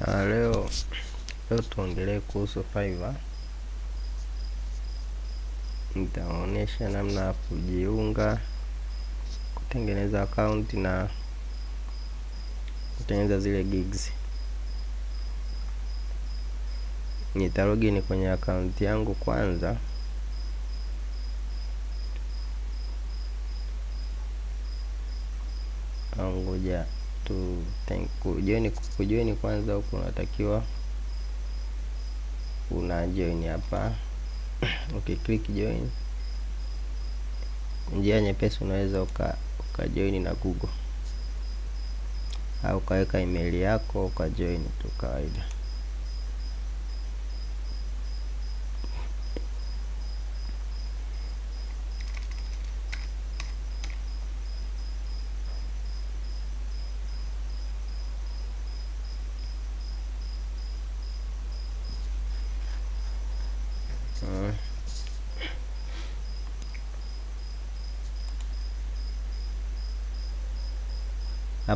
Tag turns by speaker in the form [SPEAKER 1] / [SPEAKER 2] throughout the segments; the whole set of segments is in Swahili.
[SPEAKER 1] Uh, leo leo tuongelee kuhusu Fiverr. Nitaonyesha namna ya kujiunga, kutengeneza akaunti na kutengeneza zile gigs. Nitarogini kwenye akaunti yangu kwanza. Au ngoja tu kujoin kujoin kwanza, huku unatakiwa una join hapa. Ukiklik join, njia nyepesi unaweza uka uka join na Google au ukaweka email yako ukajoin tu kawaida.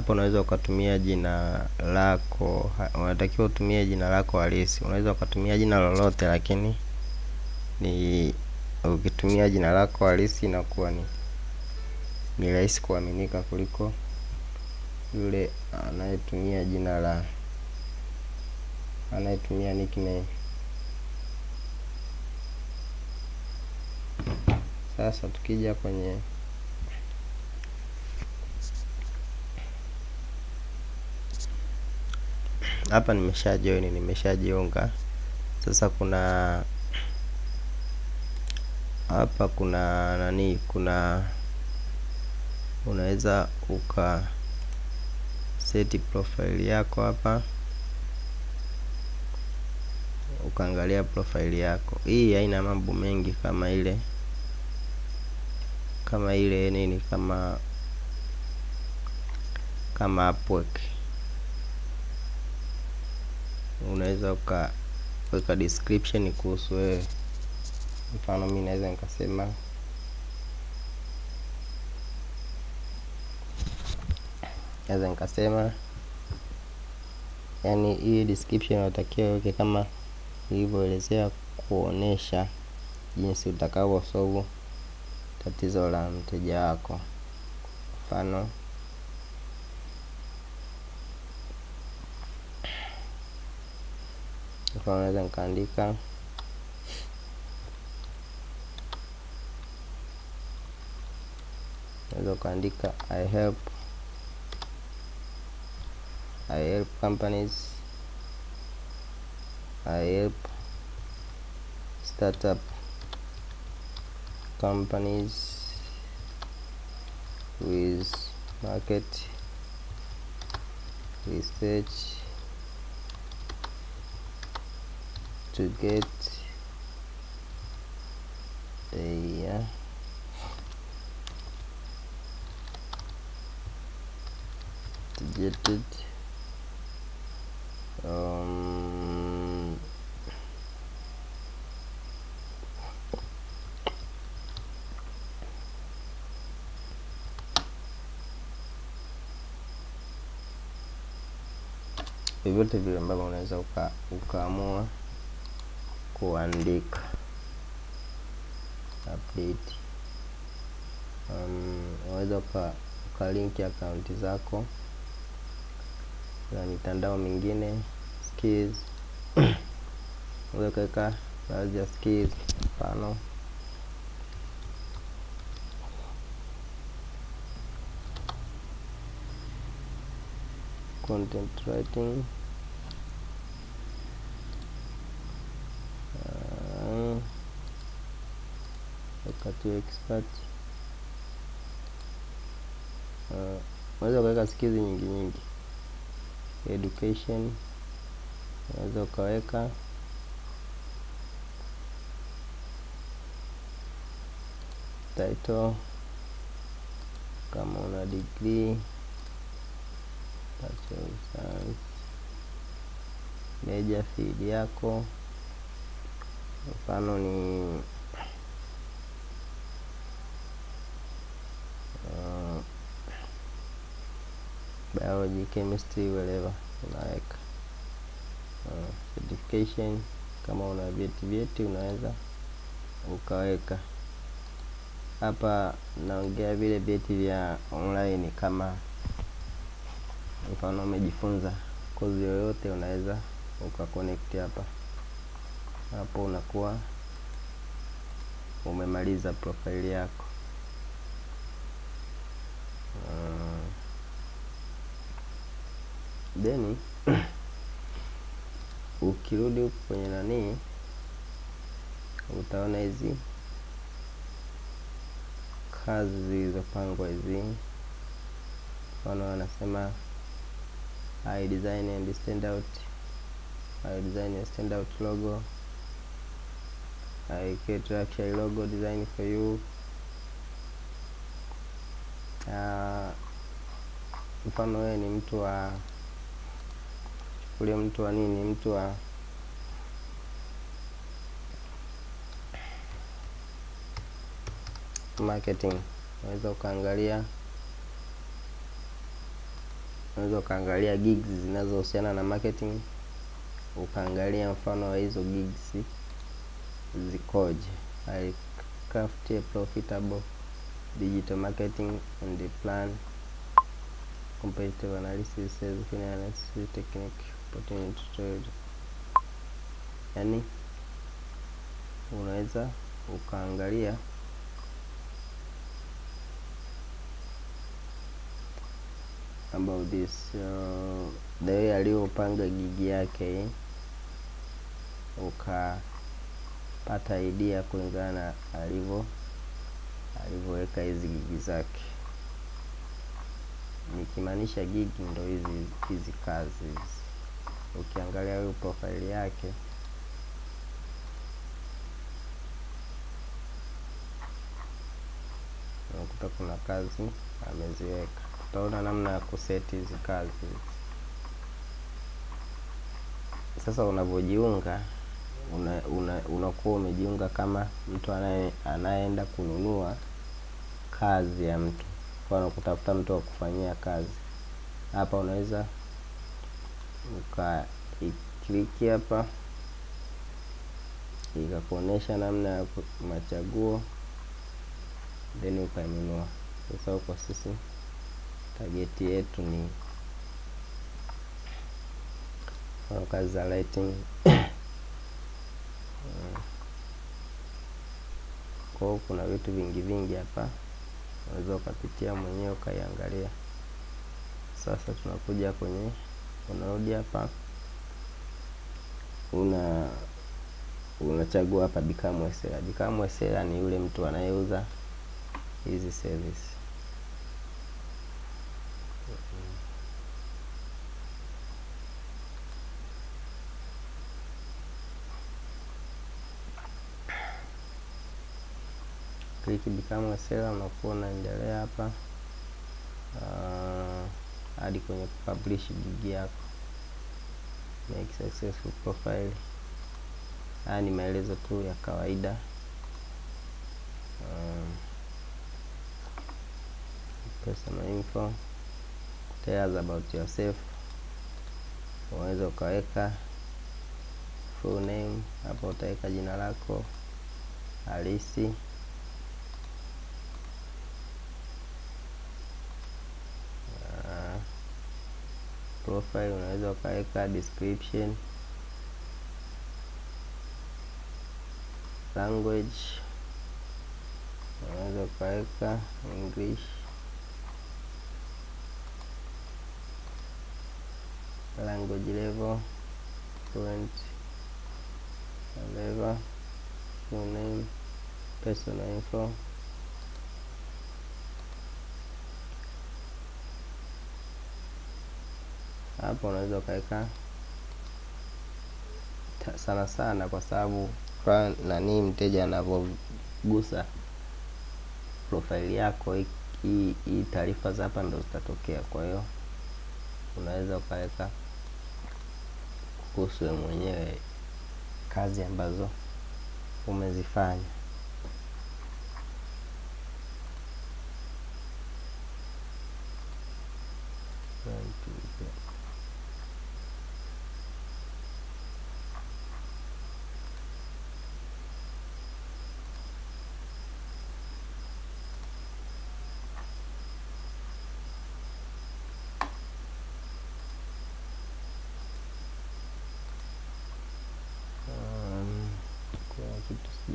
[SPEAKER 1] Hapo unaweza ukatumia jina lako, unatakiwa utumie jina lako halisi. Unaweza ukatumia jina lolote, lakini ni ukitumia jina lako halisi inakuwa ni ni rahisi kuaminika kuliko yule anayetumia jina la anayetumia nickname. Sasa tukija kwenye hapa, nimesha join, nimeshajiunga. Sasa kuna hapa kuna nani, kuna unaweza uka seti profile yako hapa, ukaangalia profile yako. Hii haina mambo mengi kama ile kama ile nini kama kama Upwork. Unaweza ukaweka description kuhusu wewe. Mfano, mi naweza nikasema naweza nikasema, yani hii description unatakiwa uweke kama ilivyoelezea, kuonesha jinsi utakavyosolve tatizo la mteja wako. Mfano, mfano naweza nikaandika naweza ukaandika I help I help companies I help startup companies with market research to get a to get it. Um, vyovyote vile ambavyo unaweza uka, ukaamua kuandika. Update. Um, unaweza uka ukalinki akaunti zako na mitandao mingine skills. Unaweza ukaweka baadhi ya skills, mfano. Content writing uh, wakati expert unaweza uh, ukaweka skizi nyingi nyingi education. Unaweza ukaweka. Title. Kama una degree. Major field yako, mfano ni uh, biology, chemistry, whatever unaweka certification kama una vyeti vyeti unaweza ukaweka hapa. Naongea vile vyeti vya online, kama mfano umejifunza kozi yoyote, unaweza ukaconnect hapa hapo, unakuwa umemaliza profile yako. Then ukirudi huku kwenye nanii utaona hizi kazi zilizopangwa hizi, mfano wanasema I design and stand out, I design and stand out logo, I create luxury logo design for you. Uh, mfano wewe ni mtu wa chukulia mtu wa nini, mtu wa marketing, unaweza ukaangalia unaweza ukaangalia gigs zinazohusiana na marketing, ukaangalia mfano wa hizo gigs zikoje. I craft a profitable digital marketing and the plan competitive analysis sales analysis technique opportunity trade. Yani unaweza ukaangalia about this uh, the way aliyopanga gigi yake, ukapata idea kulingana na alivyo alivyoweka hizi gigi zake. Nikimaanisha gigi ndo hizi hizi kazi hizi. Ukiangalia huyu profile yake unakuta kuna kazi ameziweka. Utaona namna ya kuseti hizi kazi. Sasa unavyojiunga una, una, unakuwa umejiunga kama mtu anaye anayeenda kununua kazi ya mtu, kwa kutafuta mtu wa kufanyia kazi. Hapa unaweza ukakliki hapa. Ikakuonesha namna ya machaguo. Then ukainunua. Sasa kwa sisi. Tageti yetu ni kazi za lighting. Kwa kuna vitu vingi vingi hapa, unaweza ukapitia mwenyewe ukaiangalia. Sasa tunakuja kwenye, unarudi hapa, una unachagua hapa become seller. Become seller ni yule mtu anayeuza hizi service. Click become seller, unakuwa unaendelea hapa hadi kwenye publish gig yako, make successful profile. Haya ni maelezo tu ya kawaida um, personal info, tell us about yourself. Unaweza ukaweka full name hapo, utaweka jina lako halisi profile unaweza ukaweka description, language unaweza ukaweka English, language level fluent level, full name, personal info hapo unaweza ukaweka sana sana, kwa sababu nani mteja anavyogusa profaili yako hii taarifa za hapa ndo zitatokea. Kwa hiyo unaweza ukaweka kuhusu mwenyewe kazi ambazo umezifanya.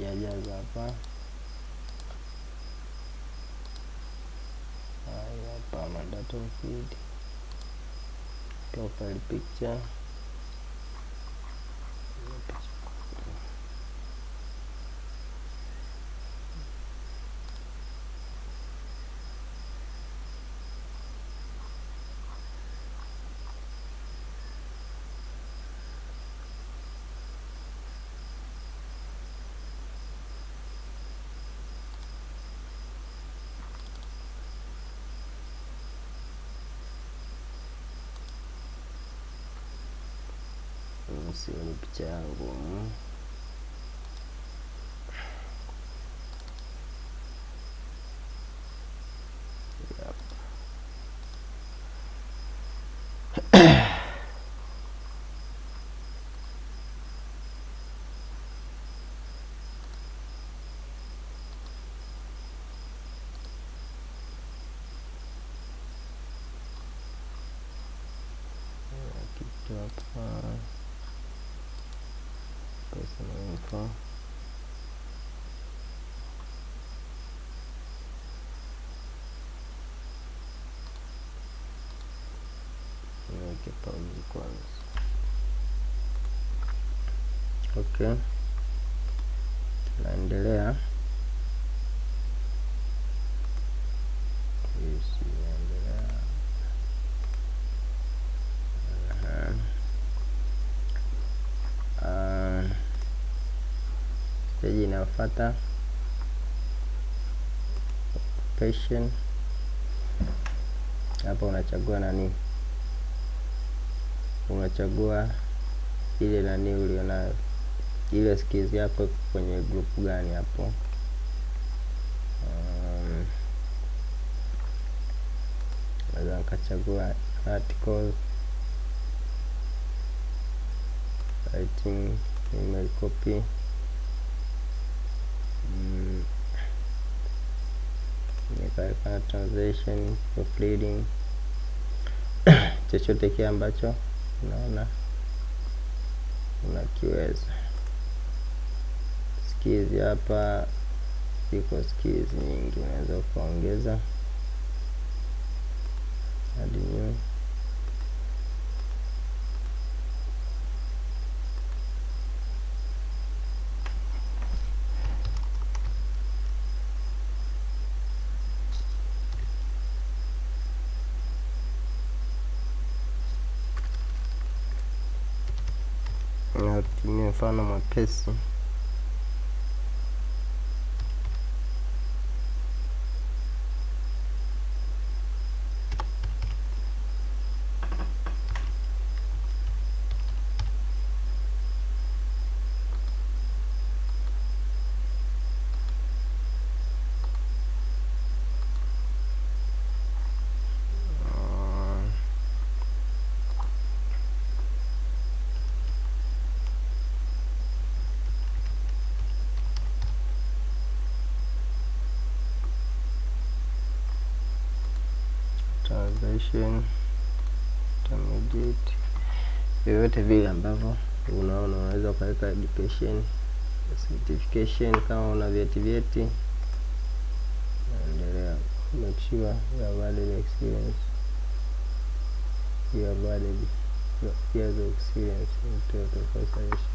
[SPEAKER 1] Sijajaza hapa. Haya hapa mandatum feed, profile picture sioni picha yangu Yep. Kuna kitu hapa personal info niweke pauzi kwanza okay tunaendelea inayofuata occupation hapa unachagua nani? Unachagua ile nani ulionayo. Ile skills yako kwenye group gani hapo? Um, naweza nikachagua article. Writing email copy mm, nikaweka translation proofreading chochote kile ambacho unaona unakiweza. Skills hapa ziko skills nyingi unaweza ukaongeza add new mfano translation intermediate vyovyote vile ambavyo unaona unaweza ukaweka education certification kama una vyeti vyeti. Naendelea make sure you have added experience. You have added years of experience in total conservation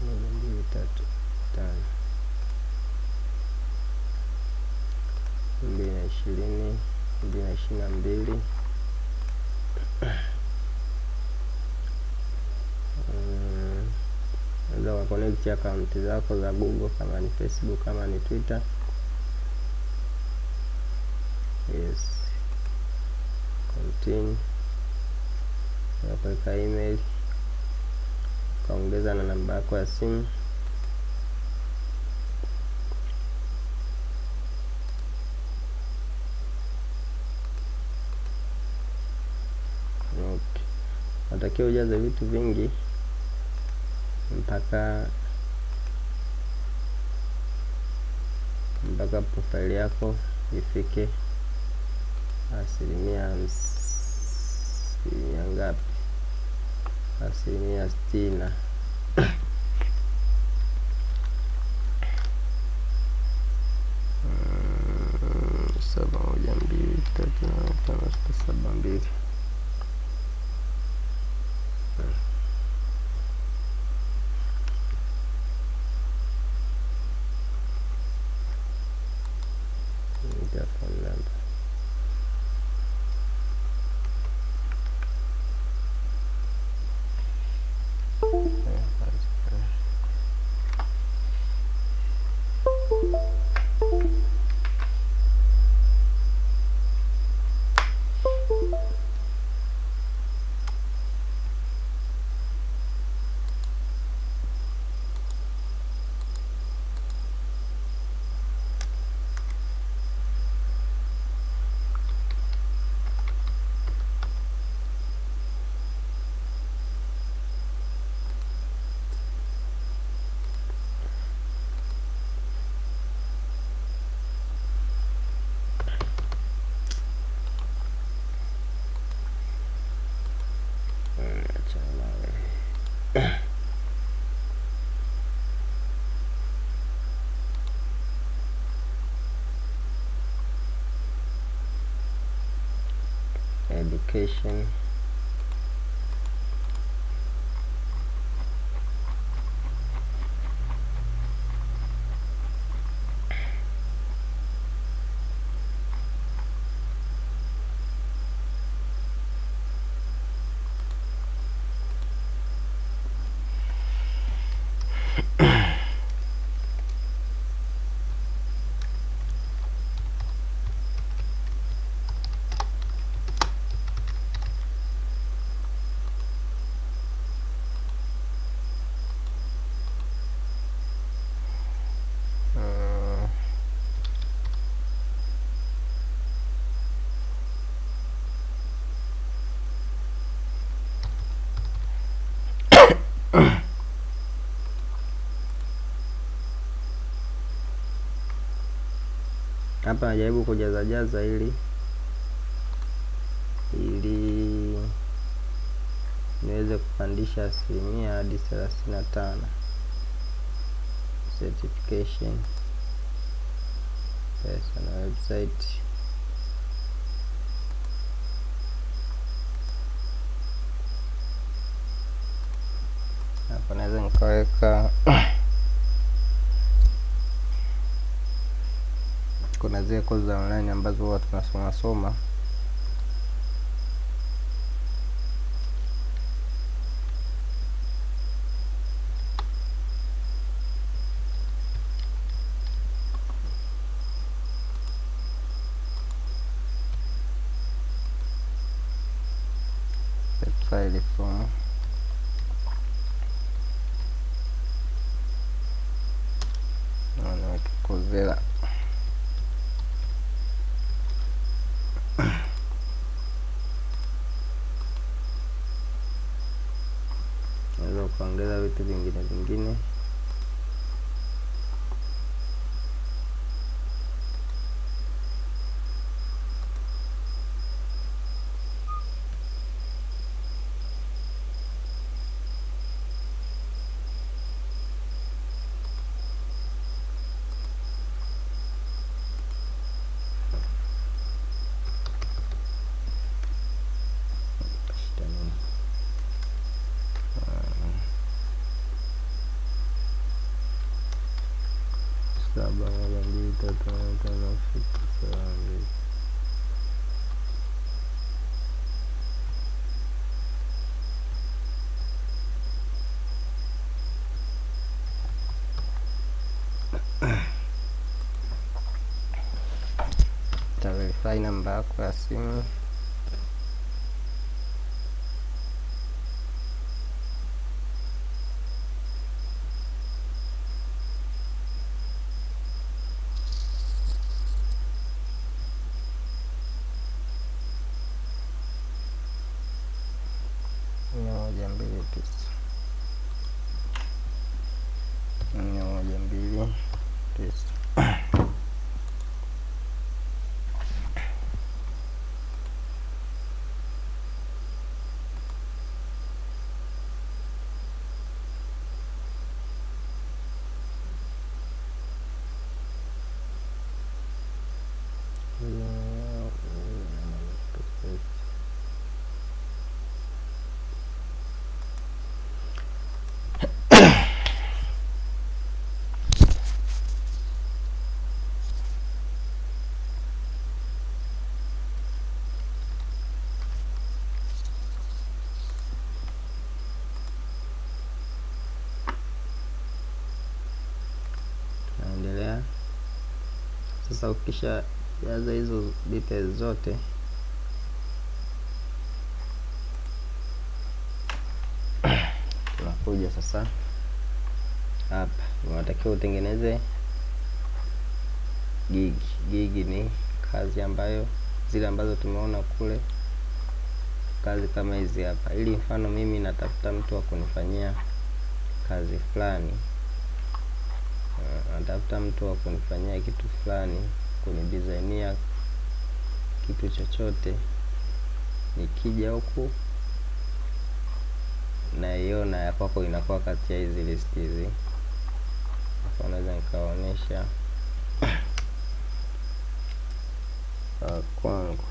[SPEAKER 1] moja mbili tatu tano. Mbili na ishirini mbili. Na ishirini na mbili Mm, unaweza ukakonekti akaunti zako za google kama ni facebook kama ni twitter. Yes. Continue. Unaweka email. Ukaongeza na namba yako ya simu okay. Natakiwa ujaze vitu vingi mpaka mpaka profile yako ifike asilimia asilimia ngapi? Asilimia sitini na tatu nane tano sita saba mbili Enter phone number. Mm, achana nawe. Education hapa najaribu kujaza jaza ili ili niweze kupandisha asilimia hadi thelathini na tano. Certification. Personal website hapa naweza nikaweka kuna zile kozi za online ambazo huwa tunasoma soma file from naweka Coursera naweza ukaongeza vitu vingine vingine shida nini saba moja mbili tatu nne tano sita saba mbili taverify namba yako ya simu mia moja mbili tisa mia moja mbili tisa sasa ukisha jaza hizo details zote. Tunakuja sasa hapa. Unatakiwa utengeneze gig. Gigi ni kazi ambayo zile ambazo tumeona kule. Kazi kama hizi hapa. Ili mfano mimi natafuta mtu wa kunifanyia kazi fulani natafuta mtu wa kunifanyia kitu fulani kunidesignia kitu chochote nikija huku naiona ya kwako inakuwa kati ya hizi list hizi. Naweza nikaonyesha kwangu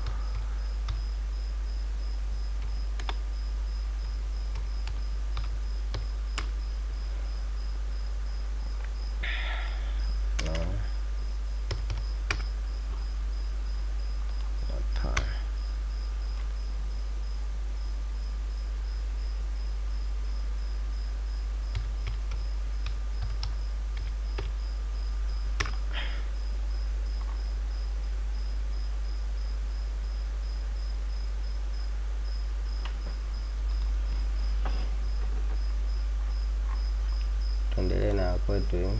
[SPEAKER 1] no. Hapana. tuendelee na kwetu hii.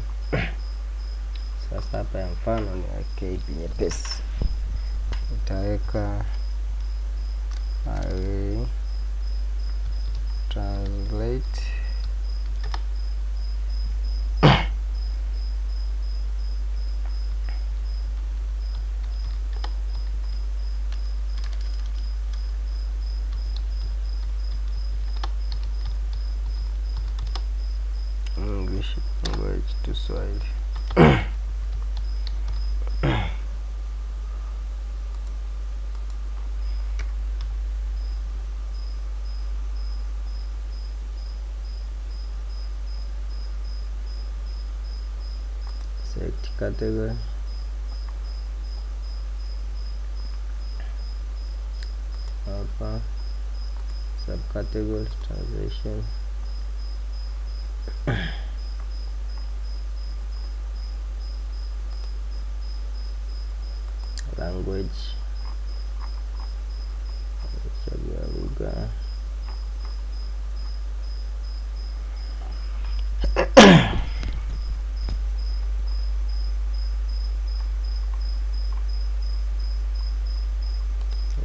[SPEAKER 1] Sasa hapa ya mfano niweke hivi nyepesi, nitaweka array translate English language to Swahili. Select category. Hapa subcategory translation. language chagua lugha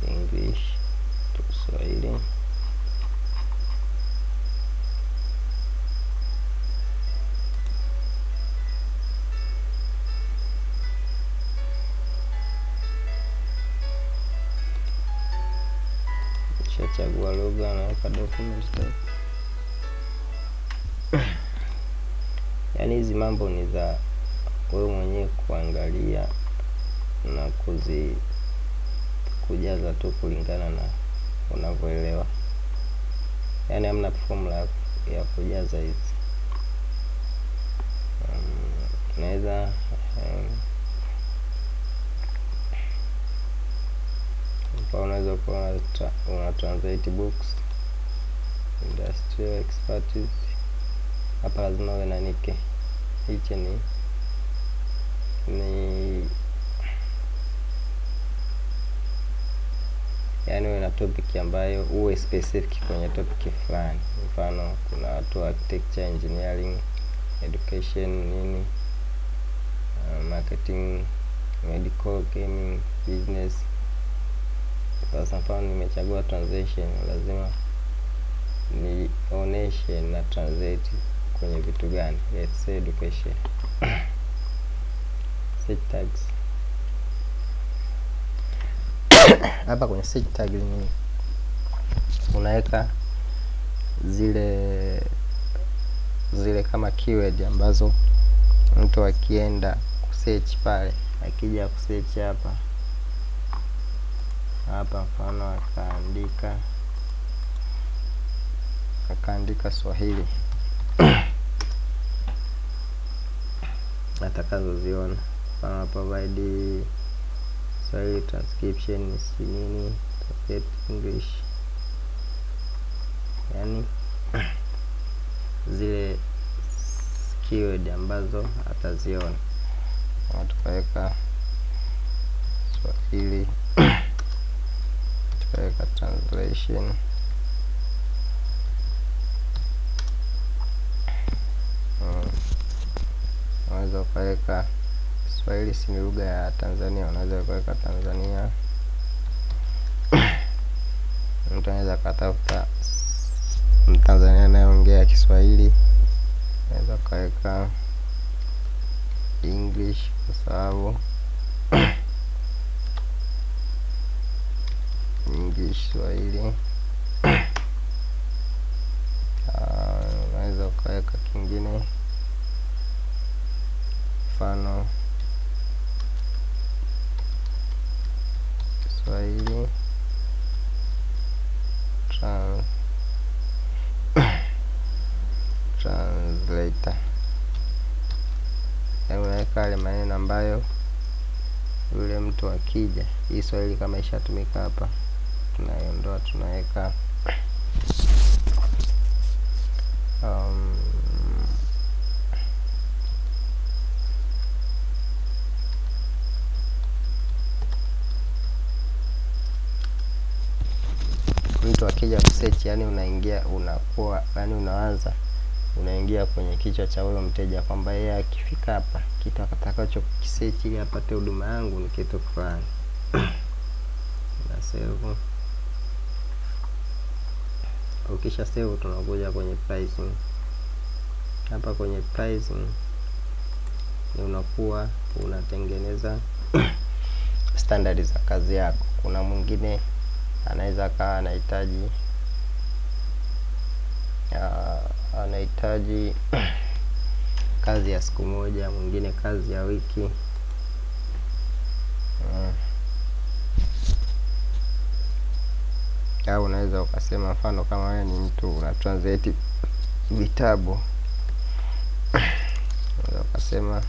[SPEAKER 1] English to Swahili Nishachagua lugha, naweka document. Yaani hizi mambo ni za wewe mwenyewe kuangalia na kuzi kujaza tu kulingana na unavyoelewa, yaani hamna formula ya- kujaza hizi. Um, naweza um, hapa unaweza kuwa una, tra una translate books industrial expertise. Hapa lazima uwe na nike, hichi ni ni yaani uwe na topic ambayo uwe specific kwenye topic fulani. Mfano, kuna watu wa architecture, engineering, education, nini, uh, marketing, medical, gaming, business. Sasa mfano nimechagua transition lazima nioneshe na translate kwenye vitu gani. Let's say education. Search tags hapa kwenye search tag ni unaweka zile zile kama keyword ambazo mtu akienda kusearch pale, akija kusearch hapa hapa, mfano akaandika akaandika Swahili. Atakazoziona, mfano provide Swahili transcription si nini, English, yani zile keyword ambazo ataziona. Na tukaweka ili tukaweka translation unaweza hmm. ukaweka Kiswahili si lugha ya Tanzania, unaweza ukaweka Tanzania. Mtu anaweza akatafuta Mtanzania anayeongea Kiswahili, unaweza ukaweka English kwa sababu English Swahili. Unaweza ukaweka kingine. Mfano. Kiswahili. Trans translator, unaweka yale maneno ambayo yule mtu akija, hii Swahili kama ishatumika hapa, tunaiondoa tunaweka um, mtu akija kusearch, yani unaingia unakuwa, yani unaanza unaingia kwenye kichwa cha huyo mteja kwamba yeye akifika hapa kitu atakacho kisearch ili apate huduma yangu ni kitu fulani. na save. Ukisha save, tunakuja kwenye pricing. Hapa kwenye pricing ni unakuwa unatengeneza standard za kazi yako. Kuna mwingine anaweza akawa anahitaji uh, anahitaji kazi ya siku moja, mwingine kazi ya wiki au unaweza ukasema, mfano kama wewe ni mtu una translate vitabu, unaweza ukasema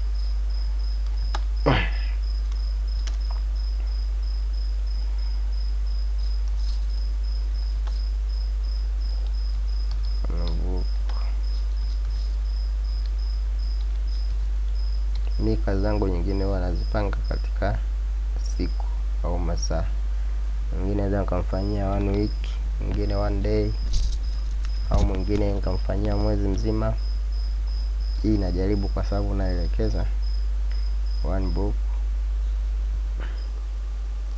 [SPEAKER 1] mi kazi zangu nyingine huwa nazipanga katika siku au masaa. Mwingine naweza nikamfanyia one week, mwingine one day, au mwingine nikamfanyia mwezi mzima. Hii najaribu kwa sababu naelekeza one book.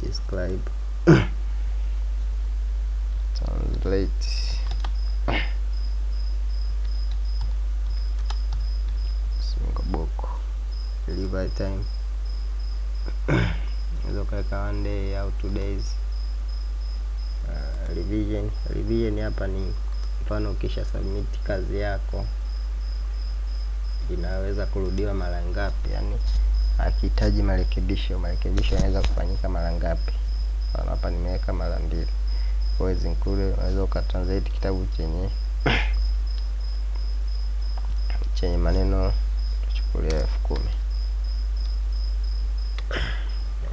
[SPEAKER 1] Describe. Translate. Single book. Delivery time. Unaweza ukaweka one day au two days. Revision revision hapa ni mfano, ukisha submit kazi yako. Inaweza kurudiwa mara ngapi, yani akihitaji marekebisho, marekebisho yanaweza kufanyika mara ngapi? Hapa nimeweka mara mbili. Always include, unaweza ukatranslate kitabu chenye chenye maneno chukulia elfu kumi.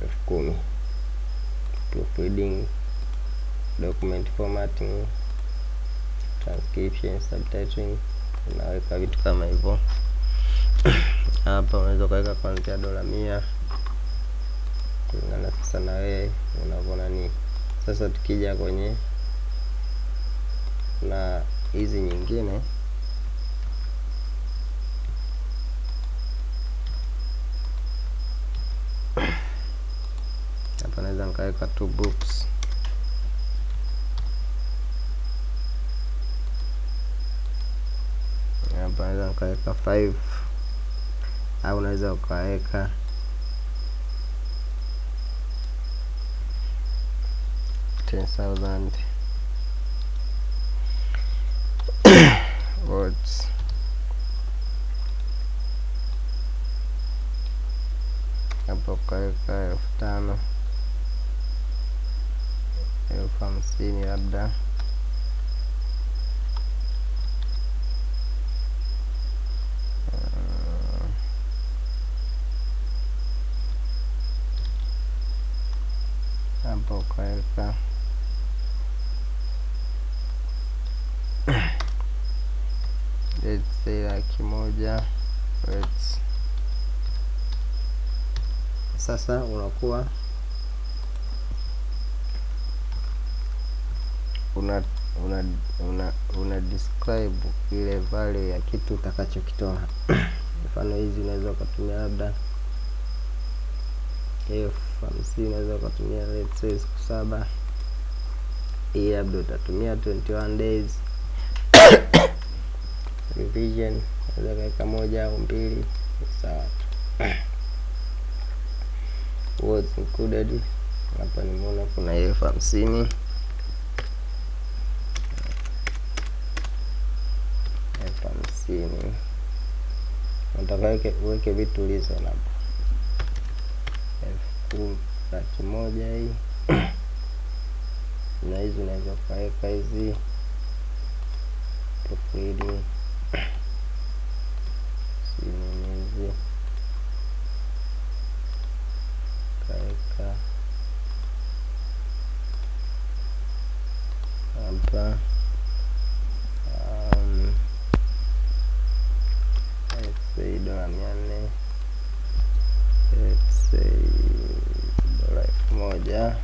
[SPEAKER 1] Elfu kumi document formatting, transcription, subtitling, unaweka vitu kama hivyo. Hapa unaweza ukaweka kuanzia dola mia kulingana sasa na wewe unavyoona nini. Sasa tukija kwenye na hizi nyingine hapa naweza nikaweka two books nikaweka five au unaweza ukaweka ten thousand. Words hapo ukaweka elfu tano elfu hamsini labda sasa unakuwa una una, una, una describe ile value ya kitu utakachokitoa. Mfano hizi unaweza ukatumia labda elfu hamsini unaweza ukatumia let's say siku saba. Hii labda utatumia 21 days. Revision unaweza kaweka moja au mbili sawa what's included hapa nimeona kuna elfu hamsini. Elfu hamsini. Nataka weke uweke vitu reasonable elfu kumi laki moja hii. Na hizi unaweza ukaweka hizi. Profili sinini hizi kaweka hapa um, let's say dola mia nne let's say dola elfu moja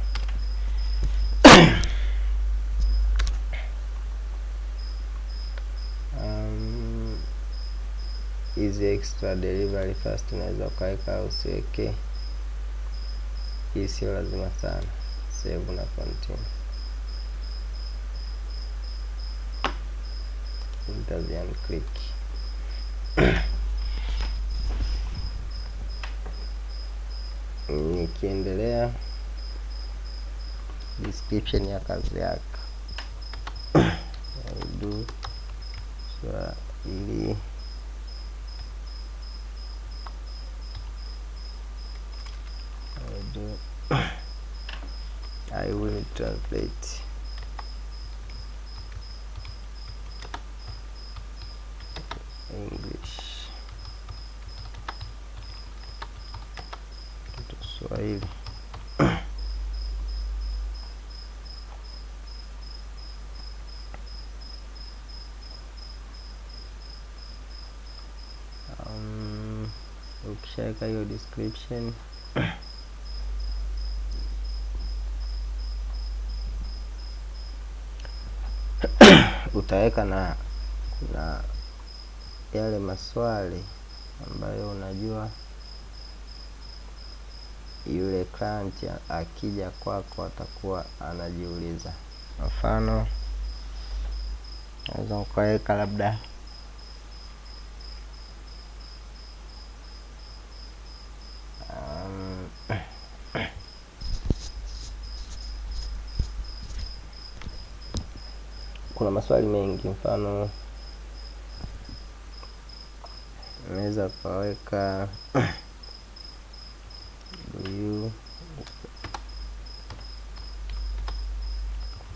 [SPEAKER 1] um, hizi extra delivery fast unaweza ukaweka usiweke. Hii sio lazima sana. Save na continue. Nitazian click. Nikiendelea description ya kazi yako. Do. Swahili translate English. To Swahili. Um, ukishaweka hiyo description utaweka na na yale maswali ambayo unajua yule client akija kwako atakuwa anajiuliza. Mfano naweza ukaweka labda kuna maswali mengi mfano unaweza ukaweka do you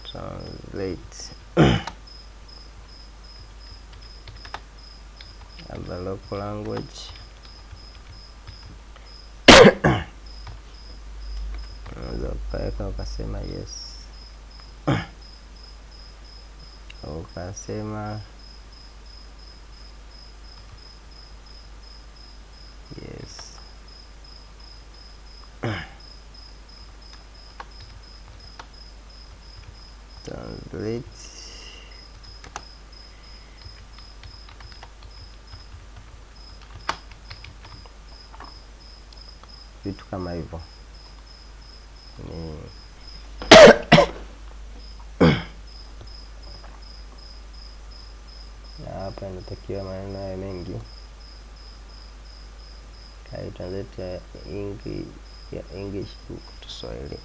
[SPEAKER 1] translate the local language unaweza ukaweka ukasema yes ukasema yes translate vitu kama hivyo ni na hapa inatakiwa maneno haya mengi translate ya English, ya English to Kiswahili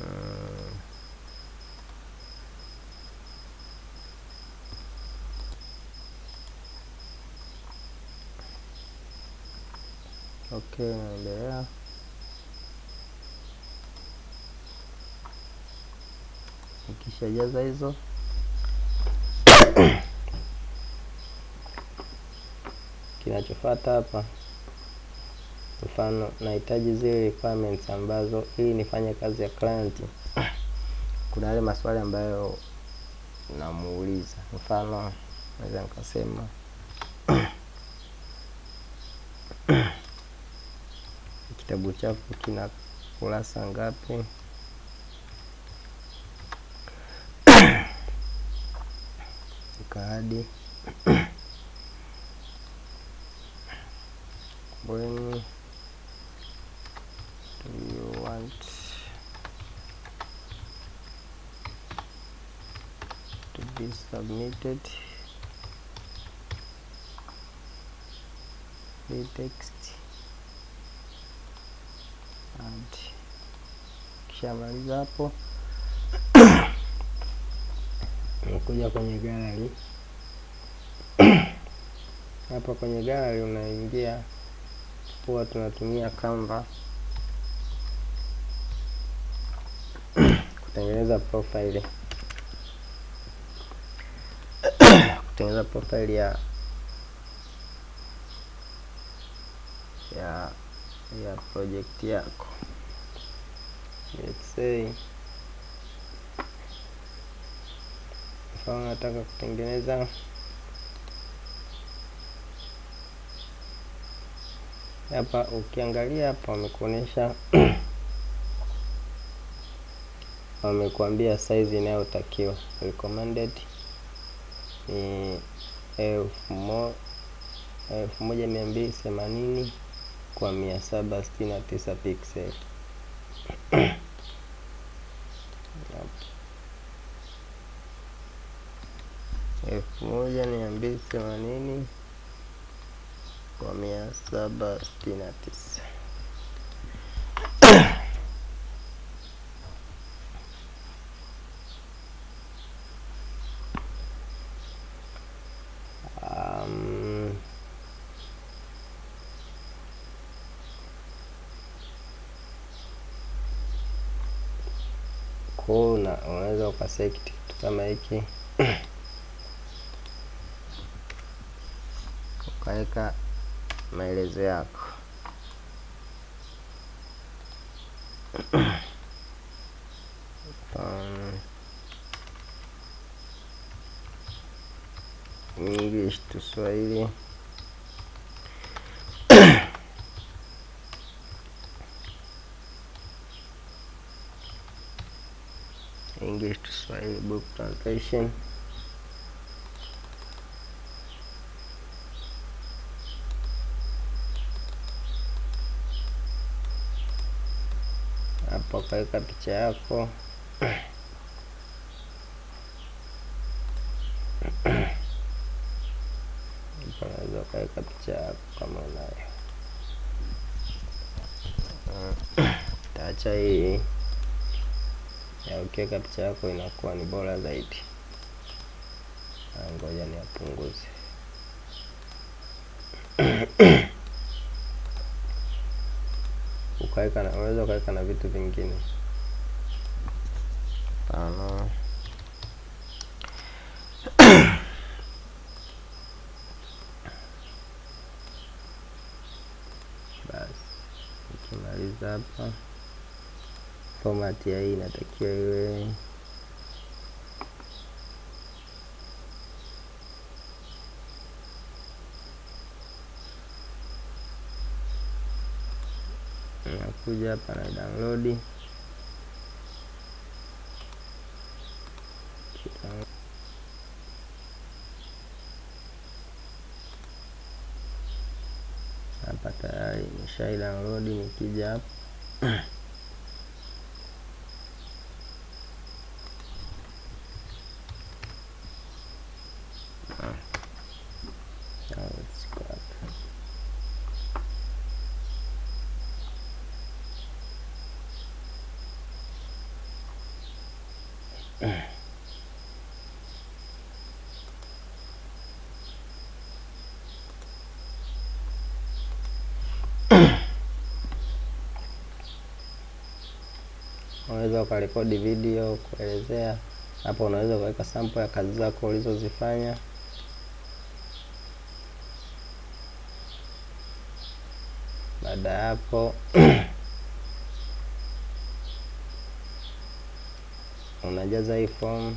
[SPEAKER 1] Mm. Okay, naendelea. Ukishajaza hizo. Kinachofuata hapa, mfano nahitaji zile requirements ambazo ili nifanye kazi ya client, kuna yale maswali ambayo namuuliza. Mfano naweza nikasema kitabu chako kina kurasa ngapi kadi when do you want? To be submitted. The text and kishamaliza hapo. Nakuja kwenye gallery hapa kwenye gari unaingia huwa tunatumia Canva kutengeneza profile. Kutengeneza profile ya ya ya project yako. Let's say mfano nataka kutengeneza hapa ukiangalia hapa wamekuonyesha wamekuambia size inayotakiwa. Recommended ni elfu mo, elfu moja mia mbili themanini kwa mia saba sitini na tisa pixel. Elfu moja mia mbili themanini kwa mia saba sitini na tisa. Kuna ko unaweza ukaselect kitu kama hiki. Ukaweka maelezo yako um, English to Swahili. English to Swahili book translation hapo ukaweka picha yako unaweza ukaweka picha yako kama unayo taacha hii ya. Ukiweka picha yako inakuwa ni bora zaidi ngoja niapunguze ukaweka na unaweza ukaweka na vitu vingine. Tano basi ukimaliza hapa. Fomati ya hii inatakiwa iwe nakuja hapa na download hapa tayari nimeshai download nikija hapa Now let's go up. Unaweza ukarekodi video kuelezea hapo unaweza ukaweka sample ya kazi zako ulizozifanya. Baada ya hapo unajaza hii form.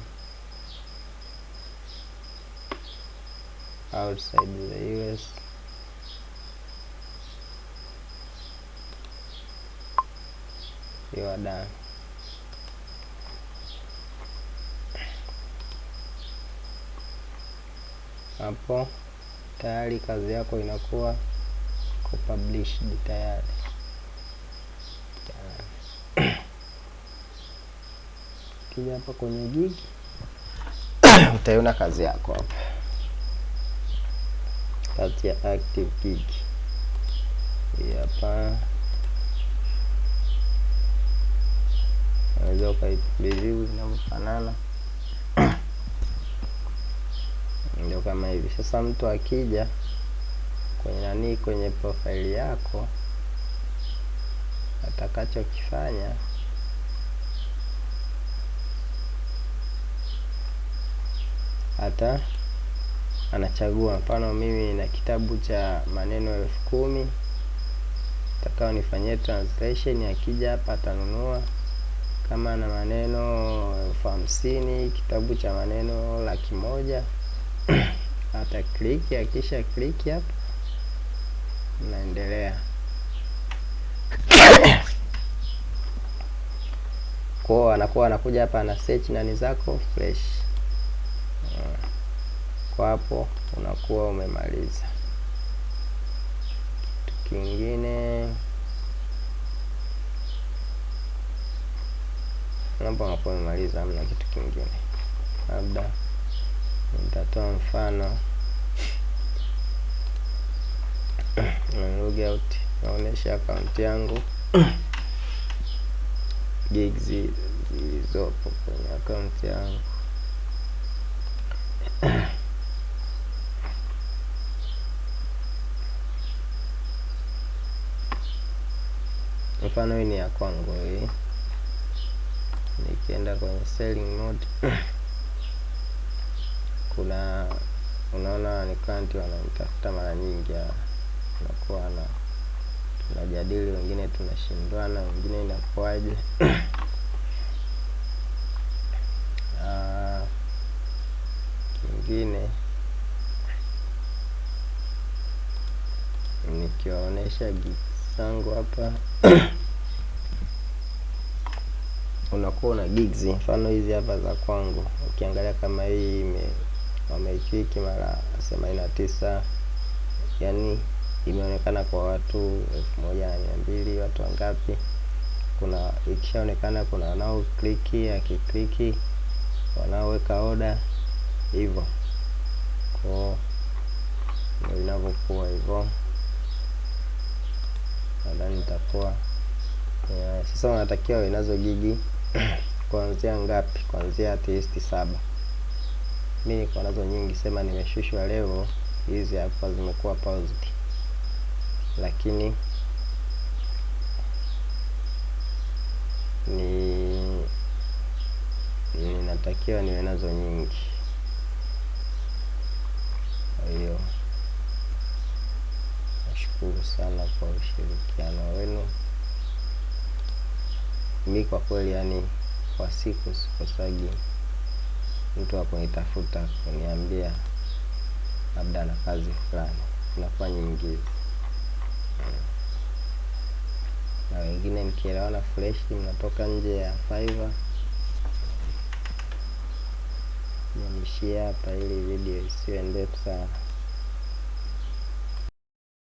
[SPEAKER 1] Outside the US you are done. Hapo tayari kazi yako inakuwa published tayari. Kija hapa kwenye gig utaiona kazi yako hapa, kazi ya active gig hapa. Unaweza ukaipreview inavyofanana, ndio kama hivi. Sasa mtu akija kwenye nani, kwenye profile yako, atakachokifanya hata anachagua. Mfano mimi na kitabu cha maneno elfu kumi takao nifanyie translation. Akija hapa atanunua. Kama na maneno elfu hamsini kitabu cha maneno laki moja ata click. Akisha kliki hapo naendelea kwao, anakuwa anakuja hapa ana search nani zako fresh kwa hapo unakuwa umemaliza. Kitu kingine napo unakuwa umemaliza, hamna kitu kingine. Labda nitatoa mfano. Log out, naonesha akaunti yangu. Gigs zilizopo kwenye akaunti yangu. Mfano hii ni ya kwangu hii. Nikienda kwenye selling mode kuna unaona ni kanti wananitafuta mara nyingi, unakuwa na tunajadili, wengine tunashindwana, wengine inakuwaje? Kingine nikiwaonyesha gigs zangu hapa unakuwa una gigs, mfano hizi hapa za kwangu. Ukiangalia kama hii ime wameikiki mara themanini na tisa, yani imeonekana kwa watu elfu moja na mia mbili watu wangapi? Kuna ikishaonekana kuna wanaokliki akikliki wanaoweka oda hivyo, kwa ndio inavyokuwa hivyo. Nadhani nitakuwa yeah. Sasa wanatakiwa inazo nazo gigi kuanzia ngapi? Kuanzia at least saba. Mi niko nazo nyingi, sema nimeshushwa leo, hizi hapa zimekuwa paused, lakini ni ninatakiwa niwe nazo nyingi. Kwa hiyo nashukuru sana kwa ushirikiano wenu. Mi kwa kweli, yani kwa siku sikosagi mtu akunitafuta kunitafuta kuniambia labda na kazi fulani, inakuwa nyingi na wengine mkielewana freshi mnatoka nje ya Fiverr. Niishie hapa ili video isiwe ndefu sana.